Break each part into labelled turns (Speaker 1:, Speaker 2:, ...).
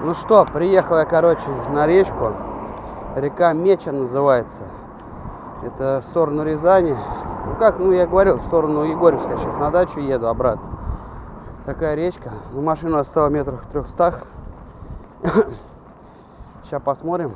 Speaker 1: Ну что, приехал я, короче, на речку. Река Меча называется. Это в сторону Рязани. Ну как, ну я говорил, в сторону Егорьевска. Сейчас на дачу еду обратно. Такая речка. Ну, машину оставил метрах в трехстах. Сейчас посмотрим,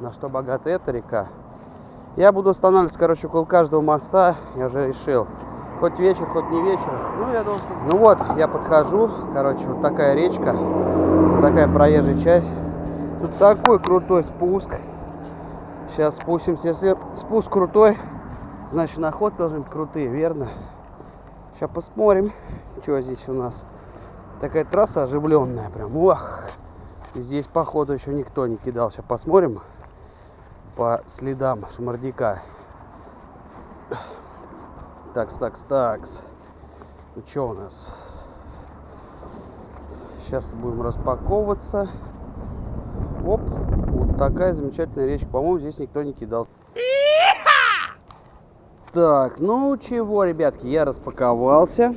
Speaker 1: на что богата эта река. Я буду останавливаться, короче, около каждого моста. Я уже решил. Хоть вечер, хоть не вечер. Ну, я должен... Ну вот, я подхожу. Короче, вот такая речка. Такая проезжая часть. Тут такой крутой спуск. Сейчас спустимся. Если спуск крутой, значит на ход должны быть крутые, верно? Сейчас посмотрим, что здесь у нас. Такая трасса оживленная прям. Ох! Здесь походу еще никто не кидал. Сейчас посмотрим по следам шмардика. Такс, такс, такс. Ну что у нас? Сейчас будем распаковываться. Оп, вот такая замечательная речка. По-моему, здесь никто не кидал. Так, ну чего, ребятки, я распаковался.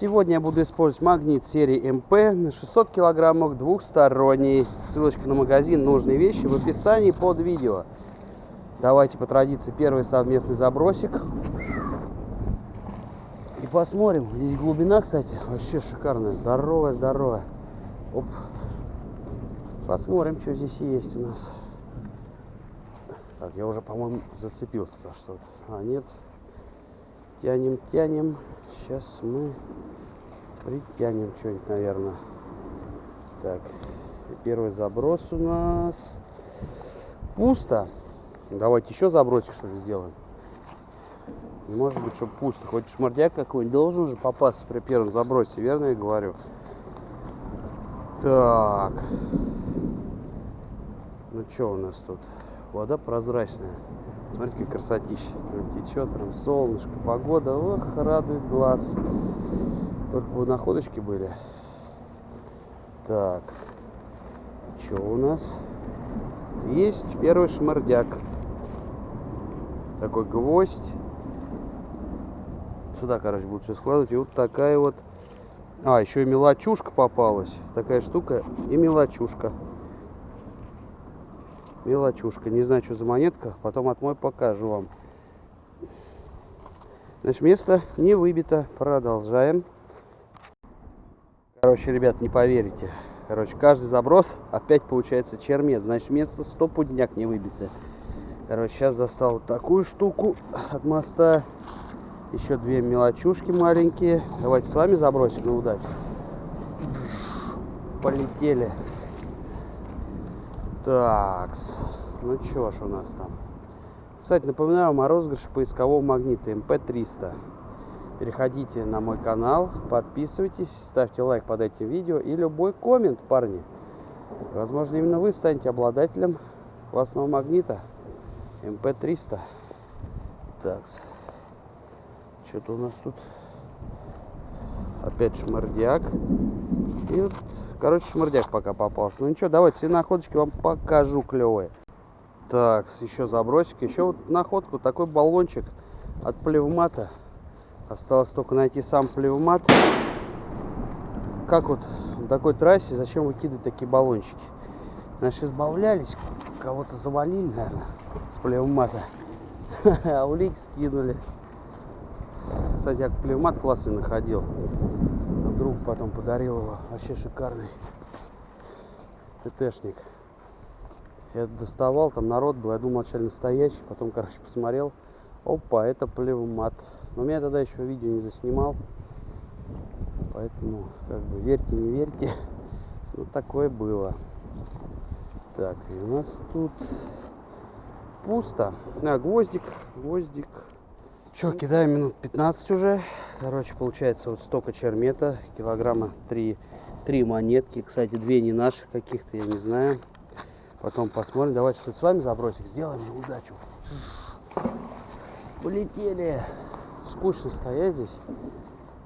Speaker 1: Сегодня я буду использовать магнит серии МП на 600 килограммов двухсторонний. Ссылочка на магазин «Нужные вещи» в описании под видео. Давайте по традиции первый совместный забросик. Посмотрим. Здесь глубина, кстати, вообще шикарная. Здоровая, здоровая. Оп. Посмотрим, что здесь есть у нас. Так, я уже, по-моему, зацепился за что-то. А, нет. Тянем, тянем. Сейчас мы притянем что-нибудь, наверное. Так, первый заброс у нас пусто. Давайте еще забросик, что ли, сделаем. Не может быть, что пусто. Хоть шмардяк какой-нибудь должен же попасться при первом забросе, верно я говорю? Так. Ну что у нас тут? Вода прозрачная. Смотрите, какая красотища. Течет прям солнышко, погода. Ох, радует глаз. Только бы находочки были. Так. Что у нас? Есть первый шмардяк. Такой гвоздь сюда, короче, буду все складывать. И вот такая вот... А, еще и мелочушка попалась. Такая штука и мелочушка. Мелочушка. Не знаю, что за монетка. Потом отмой покажу вам. Значит, место не выбито. Продолжаем. Короче, ребят, не поверите. Короче, каждый заброс опять получается чермет. Значит, место стопудняк не выбито. Короче, сейчас достал такую штуку от моста. Еще две мелочушки маленькие. Давайте с вами забросим на удачу. Полетели. Так. Ну что ж у нас там. Кстати, напоминаю вам о розыгрыше поискового магнита МП-300. Переходите на мой канал, подписывайтесь, ставьте лайк под этим видео и любой коммент, парни. Возможно, именно вы станете обладателем классного магнита МП-300. Так. Что-то у нас тут опять шмардяк. И вот, короче, шмардяк пока попался. Ну ничего, давайте все находочки вам покажу клевые. Так, еще забросик. Еще вот находку, такой баллончик от плевмата. Осталось только найти сам плевмат. Как вот в такой трассе, зачем выкидывать такие баллончики? Наши избавлялись, кого-то завалили, наверное, с плевмата. А улики скинули. Кстати, я клевмат классный находил. Друг потом подарил его. Вообще шикарный. ТТшник. Я доставал, там народ был. Я думал, вначале настоящий. Потом, короче, посмотрел. Опа, это плевмат. Но меня тогда еще видео не заснимал. Поэтому, как бы, верьте, не верьте. Ну, такое было. Так, и у нас тут пусто. А, гвоздик, гвоздик. Че, кидаем минут 15 уже. Короче, получается вот столько чермета, килограмма 3, 3 монетки. Кстати, две не наших каких-то, я не знаю. Потом посмотрим. Давайте тут с вами забросик сделаем удачу. Полетели. Скучно стоять здесь.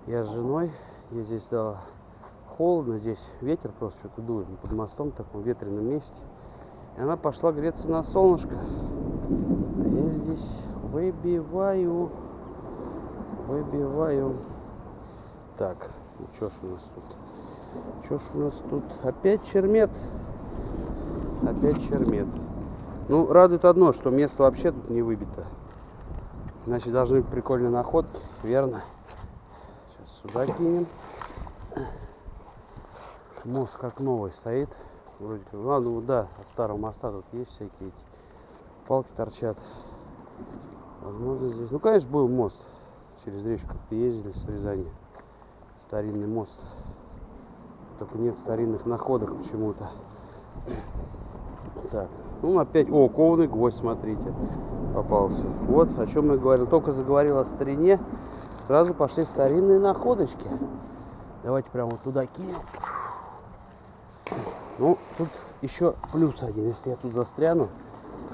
Speaker 1: Я с женой. Я здесь да, холодно. Здесь ветер просто что-то дует. Под мостом, в таком ветреном месте. И она пошла греться на солнышко. А я здесь выбиваю, выбиваю. Так, ну что ж у нас тут? Что ж у нас тут? Опять чермет. Опять чермет. Ну, радует одно, что место вообще тут не выбито. Значит, должны быть прикольные находки, верно? Сейчас сюда кинем. Мост как новый стоит. Вроде как. А, ну да, от старого моста тут есть всякие эти палки торчат. Возможно здесь. Ну конечно был мост. Через речку ездили с Рязани. Старинный мост. Только нет старинных находок почему-то. Так, ну опять, о, кованый гвоздь, смотрите, попался. Вот о чем мы говорим. Только заговорил о старине, сразу пошли старинные находочки. Давайте прямо вот туда кинем. Ну, тут еще плюс один. Если я тут застряну,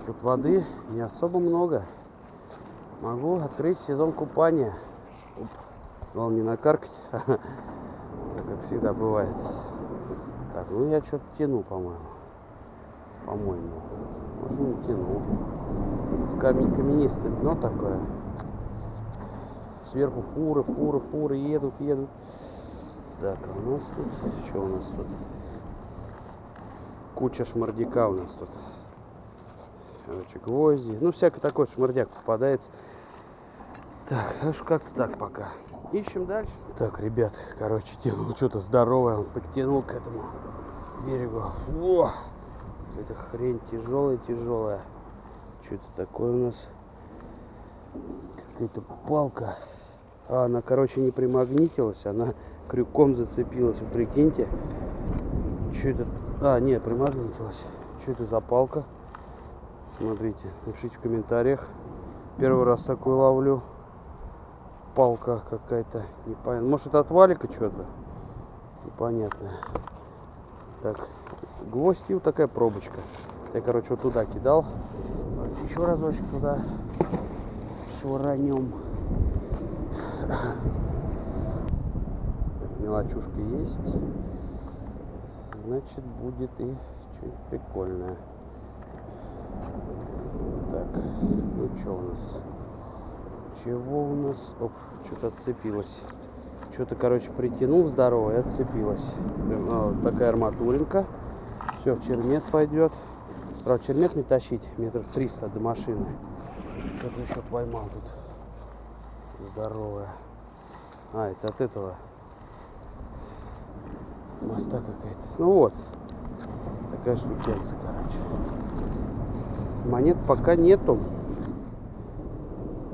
Speaker 1: тут воды не особо много. Могу открыть сезон купания. Оп. Главное не накаркать, как всегда бывает. Так, ну я что-то тяну, по-моему. По-моему. Может не тяну. Камень каменистый дно такое. Сверху фуры, фуры, фуры едут, едут. Так, а у нас тут, что у нас тут? Куча шмардяка у нас тут. Короче, гвозди. Ну, всякий такой шмардяк попадается. Так, аж как так пока. Ищем дальше. Так, ребят, короче, тянул что-то здоровое. Он подтянул к этому берегу. О! Эта хрень тяжелая, тяжелая. Что это такое у нас? Какая-то палка. А, она, короче, не примагнитилась, она крюком зацепилась. Вы прикиньте. Что это? А, нет, примагнитилась. Что это за палка? Смотрите, напишите в комментариях. Первый раз такую ловлю. Палка какая-то. Непонятно. Может это от валика что-то? Непонятное. Так, гвоздь и вот такая пробочка. Я, короче, вот туда кидал. Еще разочек туда швырнем. Мелочушка есть. Значит, будет и что-нибудь прикольное. Так, ну что у нас? Чего у нас? Оп, что-то отцепилось. Что-то, короче, притянул здорово и отцепилось. Вот такая арматуринка. Все, в чермет пойдет. Правда, чермет не тащить метров 300 до машины. Что-то еще поймал тут. Здоровая. А, это от этого моста какая-то. Ну вот. Такая штукенция, короче. Монет пока нету.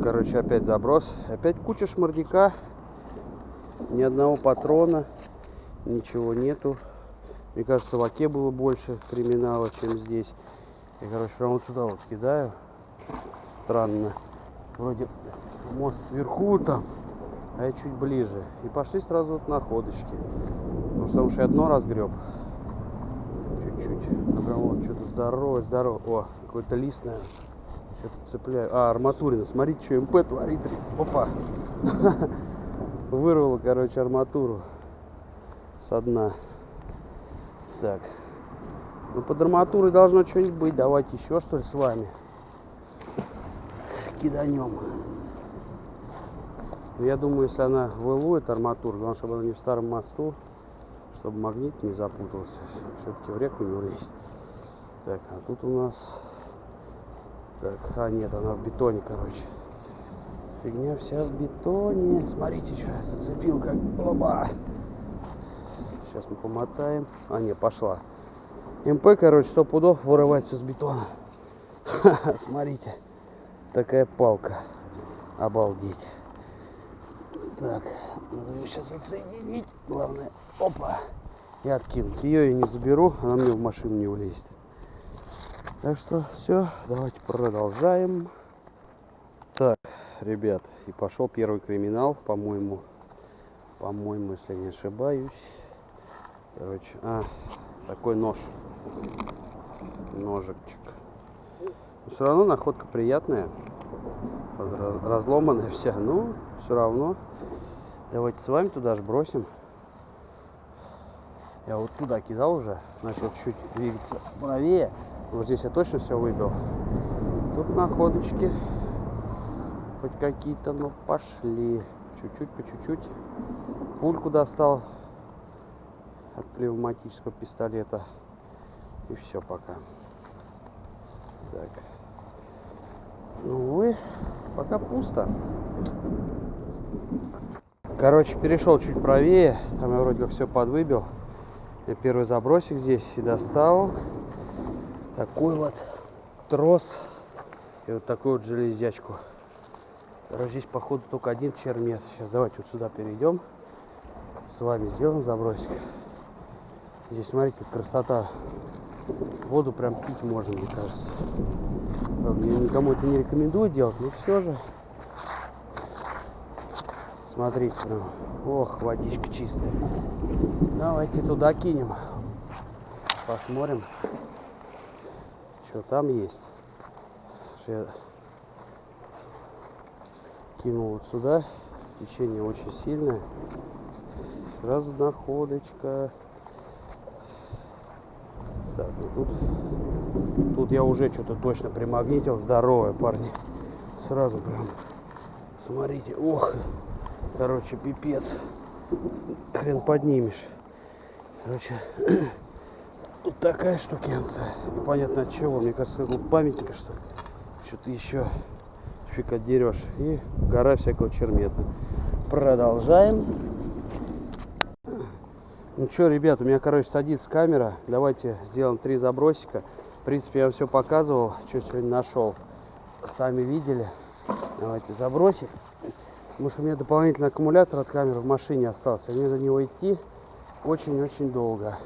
Speaker 1: Короче, опять заброс. Опять куча шмардяка. Ни одного патрона. Ничего нету. Мне кажется, в оке было больше криминала, чем здесь. Я, короче, прямо вот сюда вот кидаю. Странно. Вроде мост вверху там, а я чуть ближе. И пошли сразу вот находочки. Потому что я дно разгреб. Чуть-чуть. Прям вот что-то здоровое, здоровое. О, какой-то лист, наверное. Что-то цепляю. А, арматурина. Смотрите, что МП творит. Опа. Вырвало, короче, арматуру со дна. Так. Ну, под арматурой должно что-нибудь быть. Давайте еще, что ли, с вами. Киданем. Ну, я думаю, если она вылует арматуру, главное, чтобы она не в старом мосту, чтобы магнит не запутался. Все-таки в реку не влезть. Так, а тут у нас... Так, а нет, она в бетоне, короче. Фигня вся в бетоне. Смотрите, что я зацепил, как оба. Сейчас мы помотаем. А, не, пошла. МП, короче, сто пудов вырывать все с бетона. Смотрите. Такая палка. Обалдеть. Так, надо ее сейчас отсоединить. Главное, опа, и откинуть. Ее я не заберу, она мне в машину не влезет. Так что все, давайте продолжаем. Так, ребят, и пошел первый криминал, по-моему, по-моему, если не ошибаюсь. Короче, а, такой нож, ножичек. Но все равно находка приятная, разломанная вся, ну, все равно. Давайте с вами туда же бросим. Я вот туда кидал уже, начал чуть двигаться правее. Вот здесь я точно все выбил. Тут находочки хоть какие-то, но пошли. Чуть-чуть, по чуть-чуть. Пульку достал. от пневматического пистолета. И все пока. Так. Ну, увы, пока пусто. Короче, перешел чуть правее. Там я вроде как все подвыбил. Я первый забросик здесь и достал. Такой вот трос. И вот такую вот железячку. Здесь походу только один чермет. Сейчас давайте вот сюда перейдем. С вами сделаем забросик. Здесь, смотрите, красота. Воду прям пить можно, мне кажется. Я никому это не рекомендую делать, но все же. Смотрите, прям. Ох, водичка чистая. Давайте туда кинем. Посмотрим, что там есть. Я кинул вот сюда. Течение очень сильное. Сразу находочка. Так, ну тут, тут я уже что-то точно примагнитил. Здоровое, парни. Сразу прям. Смотрите, ох. Короче, пипец. Хрен поднимешь. Короче, тут такая штукенция. Непонятно от чего. Мне кажется, тут памятника, что. Что-то еще фиг отдерешь. И гора всякого чермета. Продолжаем. Ну что, ребят, у меня, короче, садится камера. Давайте сделаем три забросика. В принципе, я вам все показывал, что сегодня нашел. Сами видели. Давайте забросик. Потому что у меня дополнительный аккумулятор от камеры в машине остался. Мне за него идти очень-очень долго.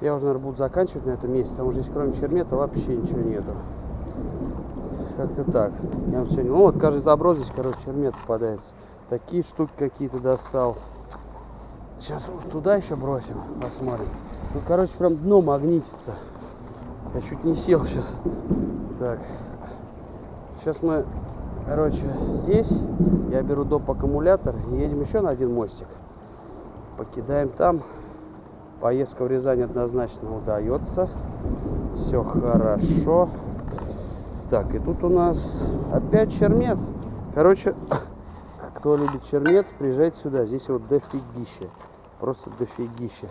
Speaker 1: Я уже, наверное, буду заканчивать на этом месте, потому что здесь кроме чермета вообще ничего нету. Как-то так. Я вам сегодня... Ну вот, каждый заброс здесь, короче, чермет попадается. Такие штуки какие-то достал. Сейчас туда еще бросим, посмотрим. Ну, короче, прям дно магнитится. Я чуть не сел сейчас. Так. Сейчас мы Короче, здесь я беру доп. аккумулятор едем еще на один мостик. Покидаем там. Поездка в Рязань однозначно удается. Все хорошо. Так, и тут у нас опять чермет. Короче, кто любит чермет, приезжайте сюда. Здесь вот дофигище. Просто дофигище.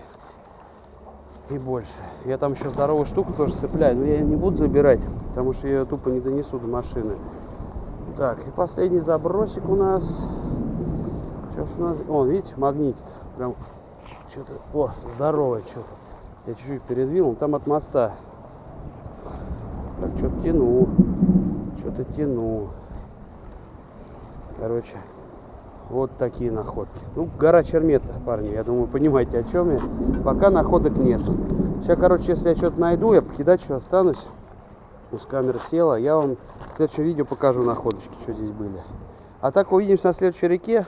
Speaker 1: И больше. Я там еще здоровую штуку тоже цепляю, но я не буду забирать, потому что я ее тупо не донесу до машины. Так, и последний забросик у нас. Ж у нас? О, видите, магнитит. Прям что-то. О, здоровое что-то. Я чуть-чуть передвинул. Там от моста. Так, что-то тяну. Что-то тяну. Короче, вот такие находки. Ну, гора Чермета, парни. Я думаю, понимаете, о чем я. Пока находок нет. Сейчас, короче, если я что-то найду, я покидать что останусь. Пусть камера села. Я вам в следующем видео покажу находочки, что здесь были. А так увидимся на следующей реке.